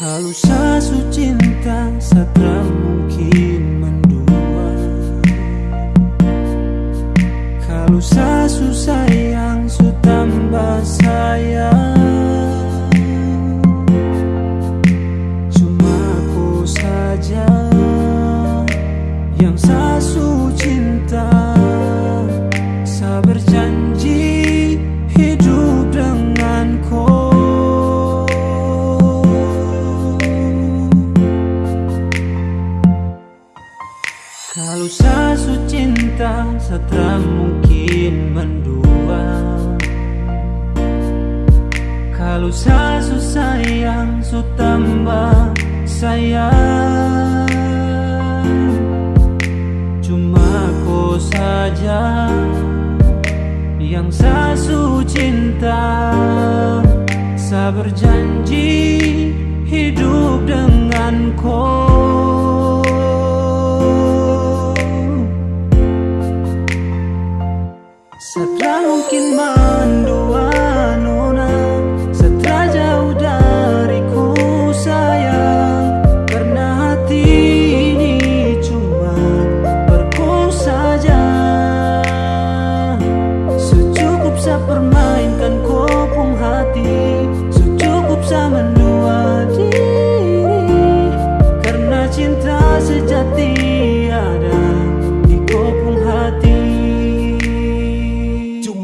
Kalau sasu cinta satra mungkin setelah mungkin mendua. Kalau sasu sayang su tambah sayang. Cuma kau saja yang sasu cinta. Saya berjanji hidup dengan kau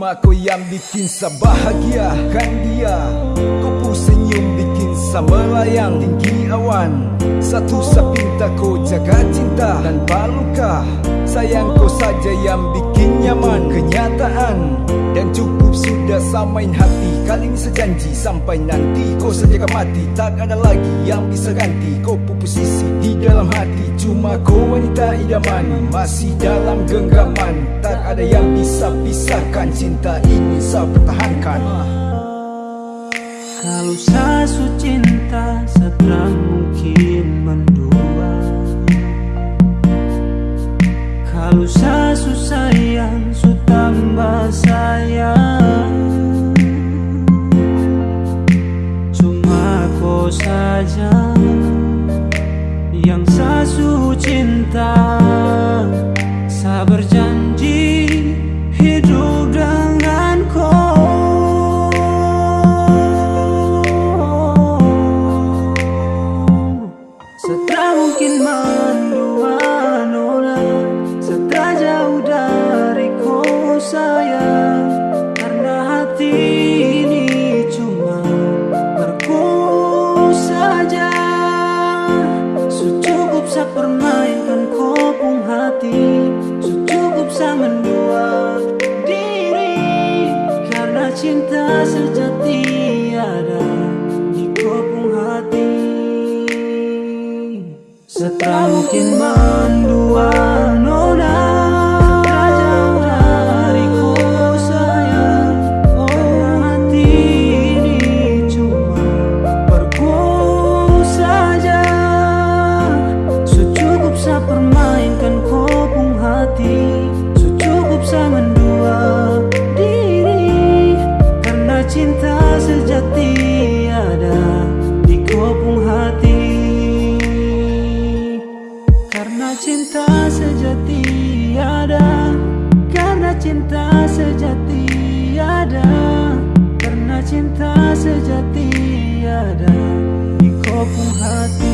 Kau yang bikin saya bahagia Kan dia? Kau pun senyum bikin saya melayang Tinggi awan Satu saya pinta kau jaga cinta Dan luka Sayang kau saja yang bikin nyaman Kenyataan sudah samain hati. Kali ini sejanji sampai nanti. Kau saja mati Tak ada lagi yang bisa ganti. Kau pun posisi di dalam hati. Cuma kau wanita idaman Masih dalam genggaman. Tak ada yang bisa pisahkan Cinta ini saya pertahankan Kalau sasu cinta setelah mungkin mendua. Kalau sasu sayang su tambah sayang saja yang sasu cinta. Saya berjanji Saya permainkan kopung hati. Secukup saya mendua diri Karena cinta sejati ada di kopung hati. Setelah mungkin mendua cinta sejati ada Karena cinta sejati ada Karena cinta sejati ada. Di kopung hati